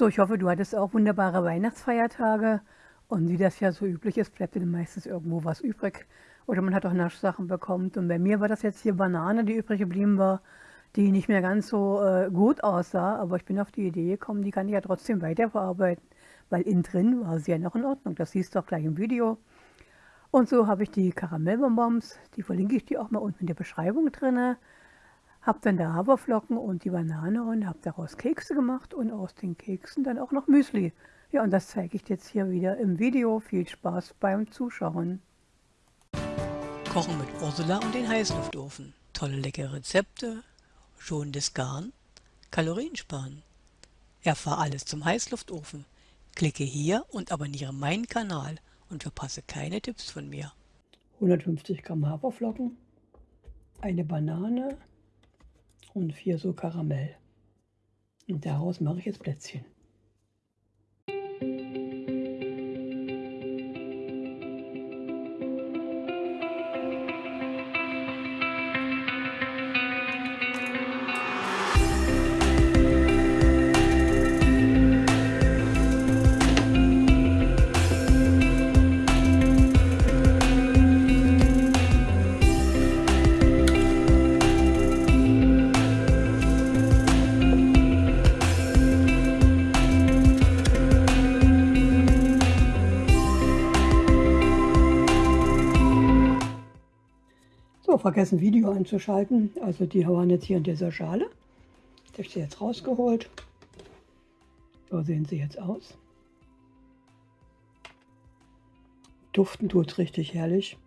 So, ich hoffe, du hattest auch wunderbare Weihnachtsfeiertage. Und wie das ja so üblich ist, bleibt dir meistens irgendwo was übrig. Oder man hat auch Naschsachen bekommen. Und bei mir war das jetzt hier Banane, die übrig geblieben war, die nicht mehr ganz so äh, gut aussah. Aber ich bin auf die Idee gekommen, die kann ich ja trotzdem weiterverarbeiten. Weil innen drin war sie ja noch in Ordnung. Das siehst du auch gleich im Video. Und so habe ich die Karamellbonbons, die verlinke ich dir auch mal unten in der Beschreibung drin. Habe dann da Haferflocken und die Banane und habe daraus Kekse gemacht und aus den Keksen dann auch noch Müsli. Ja, und das zeige ich jetzt hier wieder im Video. Viel Spaß beim Zuschauen. Kochen mit Ursula und den Heißluftofen. Tolle leckere Rezepte, schonendes Garn, Kalorien sparen. Erfahr alles zum Heißluftofen. Klicke hier und abonniere meinen Kanal und verpasse keine Tipps von mir. 150 Gramm Haferflocken, eine Banane und vier so Karamell. Und daraus mache ich jetzt Plätzchen. So, vergessen Video einzuschalten. Also die waren jetzt hier in dieser Schale. Das habe ich sie jetzt rausgeholt. So sehen sie jetzt aus. Duften tut es richtig herrlich.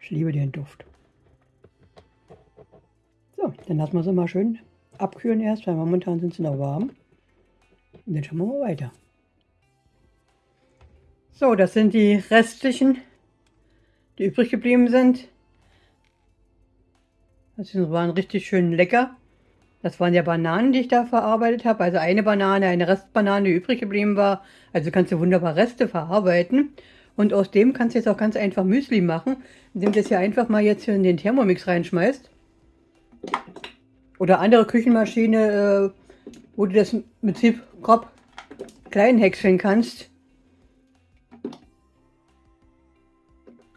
Ich liebe den Duft. So, dann lassen wir sie mal schön abkühlen erst, weil momentan sind sie noch warm. Und dann schauen wir mal weiter. So, das sind die restlichen, die übrig geblieben sind. Das waren richtig schön lecker. Das waren ja Bananen, die ich da verarbeitet habe. Also eine Banane, eine Restbanane, die übrig geblieben war. Also kannst du wunderbar Reste verarbeiten. Und aus dem kannst du jetzt auch ganz einfach Müsli machen, indem du das hier einfach mal jetzt hier in den Thermomix reinschmeißt. Oder andere Küchenmaschine, äh, wo du das im Prinzip grob klein häckseln kannst.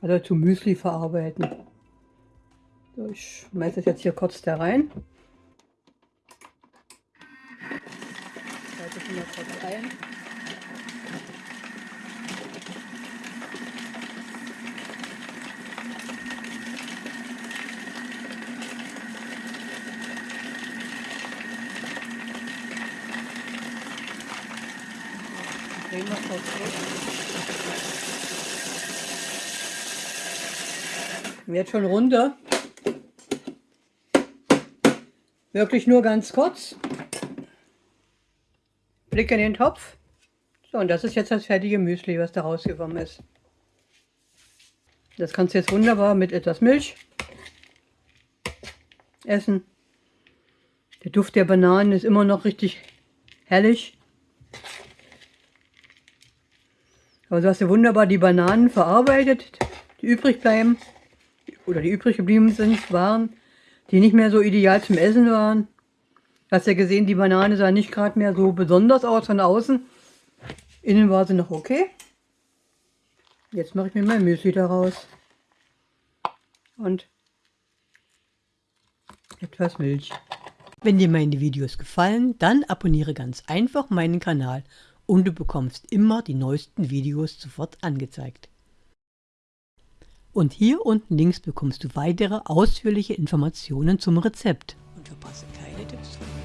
Also zu Müsli verarbeiten. So, ich schmeiße das jetzt hier kurz da rein. Schalte ich mal kurz rein. Drehen wir kurz durch. Wird schon runter. Wirklich nur ganz kurz. Blick in den Topf. So, und das ist jetzt das fertige Müsli, was da rausgekommen ist. Das kannst du jetzt wunderbar mit etwas Milch essen. Der Duft der Bananen ist immer noch richtig herrlich. Aber so hast du wunderbar die Bananen verarbeitet, die übrig bleiben oder die übrig geblieben sind, waren, die nicht mehr so ideal zum Essen waren. Hast ja gesehen, die Banane sah nicht gerade mehr so besonders aus von außen. Innen war sie noch okay. Jetzt mache ich mir mein Müsli daraus. Und etwas Milch. Wenn dir meine Videos gefallen, dann abonniere ganz einfach meinen Kanal und du bekommst immer die neuesten Videos sofort angezeigt. Und hier unten links bekommst du weitere ausführliche Informationen zum Rezept. Und verpasse keine Tipps von